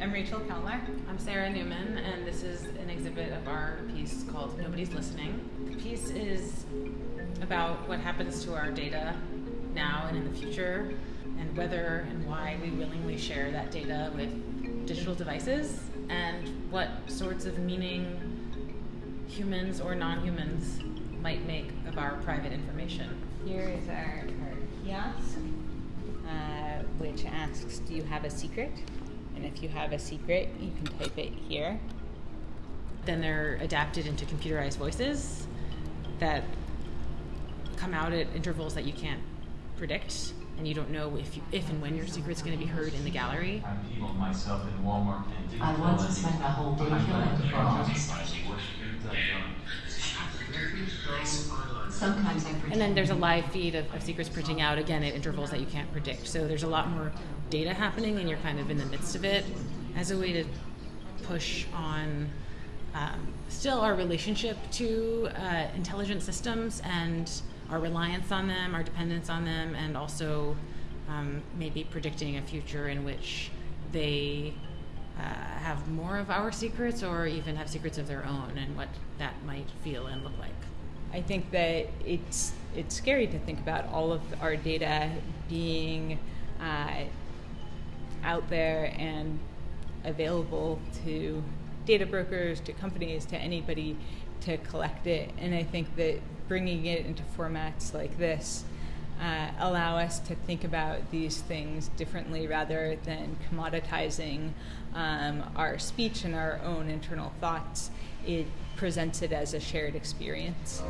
I'm Rachel Kellner. I'm Sarah Newman, and this is an exhibit of our piece called Nobody's Listening. The piece is about what happens to our data now and in the future, and whether and why we willingly share that data with digital devices, and what sorts of meaning humans or non humans might make of our private information. Here is our, our kiosk, uh, which asks, Do you have a secret? And if you have a secret, you can type it here. Then they're adapted into computerized voices that come out at intervals that you can't predict, and you don't know if you, if and when your secret's going to be heard in the gallery. I'm people myself in Walmart and didn't I feel once any- spent a whole day I'm killing not frogs. Sometimes I. And then there's a live feed of, of secrets printing out again at intervals that you can't predict. So there's a lot more data happening, and you're kind of in the midst of it as a way to push on um, still our relationship to uh, intelligent systems and our reliance on them, our dependence on them, and also um, maybe predicting a future in which they uh, have more of our secrets or even have secrets of their own and what that might feel and look like. I think that it's it's scary to think about all of our data being uh, out there and available to data brokers, to companies, to anybody to collect it. And I think that bringing it into formats like this uh, allow us to think about these things differently rather than commoditizing um, our speech and our own internal thoughts. It presents it as a shared experience.